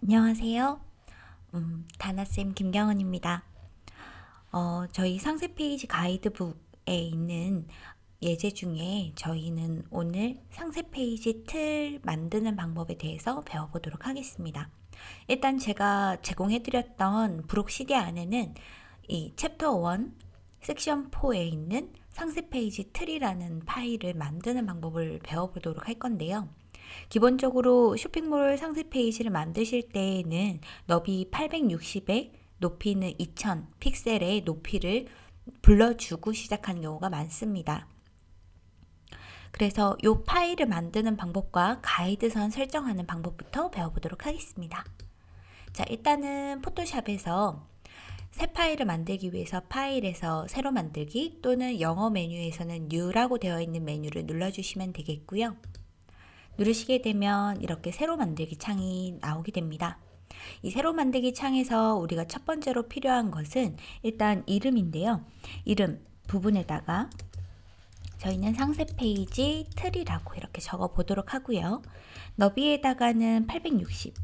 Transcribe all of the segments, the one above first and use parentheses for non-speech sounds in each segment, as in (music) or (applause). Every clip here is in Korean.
안녕하세요. 음, 다나쌤 김경은입니다. 어, 저희 상세 페이지 가이드북에 있는 예제 중에 저희는 오늘 상세 페이지 틀 만드는 방법에 대해서 배워보도록 하겠습니다. 일단 제가 제공해드렸던 부록 CD 안에는 이 챕터 1 섹션 4에 있는 상세 페이지 틀이라는 파일을 만드는 방법을 배워보도록 할 건데요. 기본적으로 쇼핑몰 상세 페이지를 만드실 때에는 너비 860에 높이는 2000 픽셀의 높이를 불러주고 시작하는 경우가 많습니다. 그래서 이 파일을 만드는 방법과 가이드선 설정하는 방법부터 배워보도록 하겠습니다. 자, 일단은 포토샵에서 새 파일을 만들기 위해서 파일에서 새로 만들기 또는 영어 메뉴에서는 New라고 되어 있는 메뉴를 눌러주시면 되겠고요. 누르시게 되면 이렇게 새로 만들기 창이 나오게 됩니다. 이 새로 만들기 창에서 우리가 첫 번째로 필요한 것은 일단 이름인데요. 이름 부분에다가 저희는 상세 페이지 틀이라고 이렇게 적어 보도록 하고요. 너비에다가는 860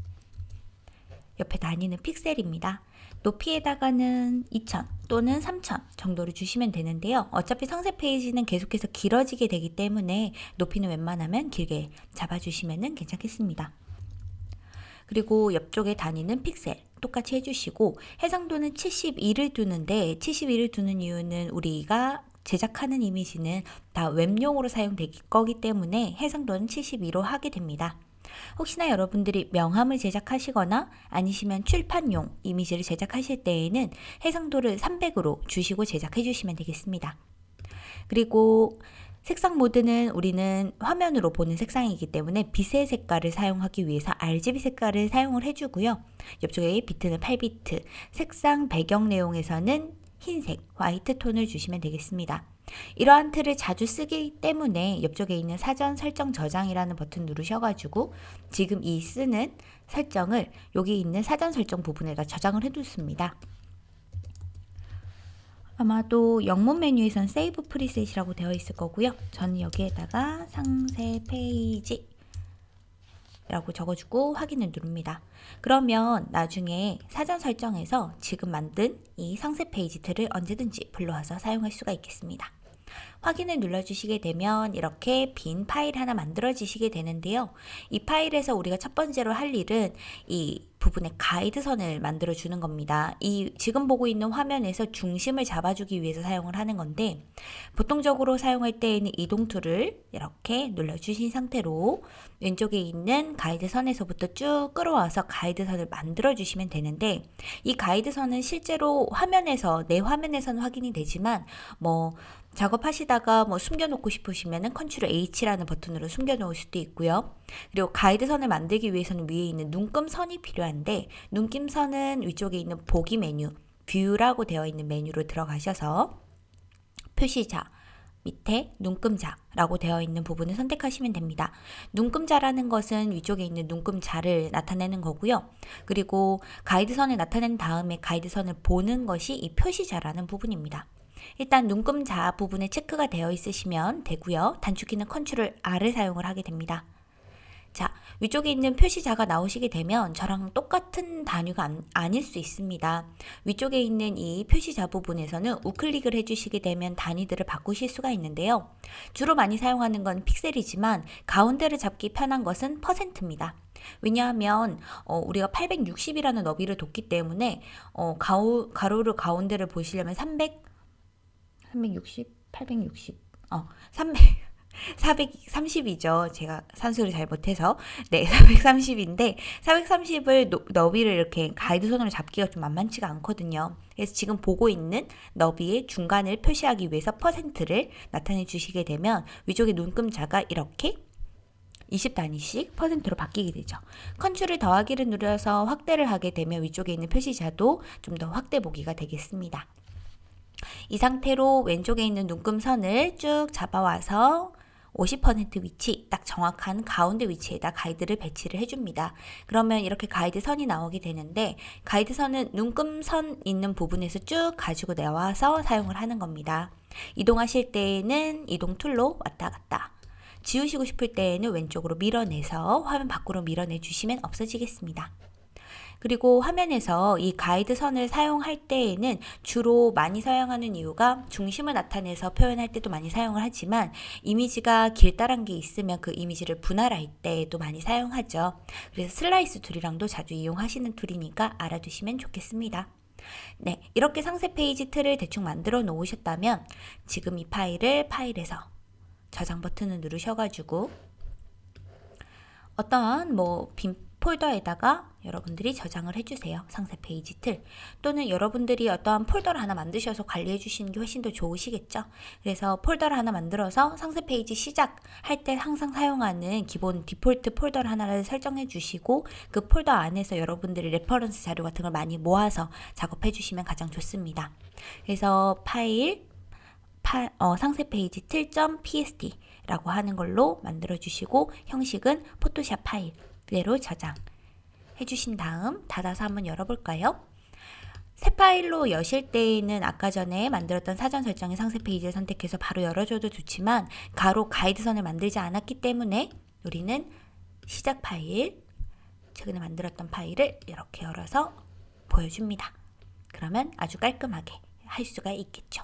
옆에 다니는 픽셀입니다. 높이에다가는 2000 또는 3000 정도를 주시면 되는데요. 어차피 상세 페이지는 계속해서 길어지게 되기 때문에 높이는 웬만하면 길게 잡아주시면 괜찮겠습니다. 그리고 옆쪽에 다니는 픽셀 똑같이 해주시고 해상도는 72를 두는데 72를 두는 이유는 우리가 제작하는 이미지는 다 웹용으로 사용될 거기 때문에 해상도는 72로 하게 됩니다. 혹시나 여러분들이 명함을 제작하시거나 아니시면 출판용 이미지를 제작하실 때에는 해상도를 300으로 주시고 제작해 주시면 되겠습니다. 그리고 색상 모드는 우리는 화면으로 보는 색상이기 때문에 빛의 색깔을 사용하기 위해서 RGB 색깔을 사용을 해주고요. 옆쪽에 비트는 8비트, 색상 배경 내용에서는 흰색, 화이트 톤을 주시면 되겠습니다. 이러한 틀을 자주 쓰기 때문에 옆쪽에 있는 사전 설정 저장이라는 버튼 누르셔가지고 지금 이 쓰는 설정을 여기 있는 사전 설정 부분에다 저장을 해뒀습니다. 아마도 영문 메뉴에선 save preset이라고 되어 있을 거고요. 저는 여기에다가 상세 페이지 라고 적어주고 확인을 누릅니다. 그러면 나중에 사전 설정에서 지금 만든 이 상세 페이지 틀을 언제든지 불러와서 사용할 수가 있겠습니다. 확인을 눌러주시게 되면 이렇게 빈 파일 하나 만들어지시게 되는데요. 이 파일에서 우리가 첫 번째로 할 일은 이 부분에 가이드선을 만들어 주는 겁니다. 이 지금 보고 있는 화면에서 중심을 잡아주기 위해서 사용을 하는 건데 보통적으로 사용할 때에는 이동 툴을 이렇게 눌러주신 상태로 왼쪽에 있는 가이드선에서부터 쭉 끌어와서 가이드선을 만들어 주시면 되는데 이 가이드선은 실제로 화면에서 내 화면에서는 확인이 되지만 뭐 작업하시다 가 뭐 숨겨놓고 싶으시면은 control H라는 버튼으로 숨겨놓을 수도 있고요. 그리고 가이드선을 만들기 위해서는 위에 있는 눈금선이 필요한데 눈금선은 위쪽에 있는 보기 메뉴 view라고 되어 있는 메뉴로 들어가셔서 표시자 밑에 눈금자라고 되어 있는 부분을 선택하시면 됩니다. 눈금자라는 것은 위쪽에 있는 눈금자를 나타내는 거고요. 그리고 가이드선을 나타낸 다음에 가이드선을 보는 것이 이 표시자라는 부분입니다. 일단 눈금자 부분에 체크가 되어 있으시면 되고요. 단축키는 컨트롤 R을 사용을 하게 됩니다. 자, 위쪽에 있는 표시자가 나오시게 되면 저랑 똑같은 단위가 아, 닐 수 있습니다. 위쪽에 있는 이 표시자 부분에서는 우클릭을 해주시게 되면 단위들을 바꾸실 수가 있는데요. 주로 많이 사용하는 건 픽셀이지만 가운데를 잡기 편한 것은 퍼센트입니다. 왜냐하면 어, 우리가 860이라는 너비를 뒀기 때문에 어, 가오, 가로를 가운데를 보시려면 300 360, 860, 어, 300, 430이죠. (laughs) 제가 산수를 잘 못해서. 네, (laughs) 430인데, 430을 너비를 이렇게 가이드선으로 잡기가 좀 만만치가 않거든요. 그래서 지금 보고 있는 너비의 중간을 표시하기 위해서 퍼센트를 나타내 주시게 되면 위쪽에 눈금자가 이렇게 20단위씩 퍼센트로 바뀌게 되죠. 컨트롤 더하기를 누려서 확대를 하게 되면 위쪽에 있는 표시자도 좀 더 확대 보기가 되겠습니다. 이 상태로 왼쪽에 있는 눈금선을 쭉 잡아와서 50% 위치, 딱 정확한 가운데 위치에다 가이드를 배치를 해줍니다. 그러면 이렇게 가이드 선이 나오게 되는데 가이드 선은 눈금선 있는 부분에서 쭉 가지고 나와서 사용을 하는 겁니다. 이동하실 때에는 이동 툴로 왔다 갔다 지우시고 싶을 때에는 왼쪽으로 밀어내서 화면 밖으로 밀어내 주시면 없어지겠습니다. 그리고 화면에서 이 가이드 선을 사용할 때에는 주로 많이 사용하는 이유가 중심을 나타내서 표현할 때도 많이 사용을 하지만 이미지가 길다란 게 있으면 그 이미지를 분할할 때도 많이 사용하죠. 그래서 slice tool이랑도 자주 이용하시는 툴이니까 알아두시면 좋겠습니다. 네, 이렇게 상세 페이지 틀을 대충 만들어 놓으셨다면 지금 이 파일을 파일에서 저장 버튼을 누르셔가지고 어떠한 뭐 빈 폴더에다가 여러분들이 저장을 해주세요. 상세 페이지 틀. 또는 여러분들이 어떠한 폴더를 하나 만드셔서 관리해 주시는 게 훨씬 더 좋으시겠죠. 그래서 폴더를 하나 만들어서 상세 페이지 시작할 때 항상 사용하는 기본 디폴트 폴더를 하나를 설정해 주시고 그 폴더 안에서 여러분들이 reference 자료 같은 걸 많이 모아서 작업해 주시면 가장 좋습니다. 그래서 파일, 파, 어, 상세 페이지 틀.psd 라고 하는 걸로 만들어 주시고 형식은 포토샵 파일 그대로 저장 해주신 다음 닫아서 한번 열어볼까요? 새 파일로 여실 때에는 아까 전에 만들었던 사전 설정의 상세 페이지를 선택해서 바로 열어줘도 좋지만 가로 가이드선을 만들지 않았기 때문에 우리는 시작 파일, 최근에 만들었던 파일을 이렇게 열어서 보여줍니다. 그러면 아주 깔끔하게 할 수가 있겠죠.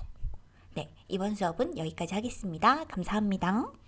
네, 이번 수업은 여기까지 하겠습니다. 감사합니다.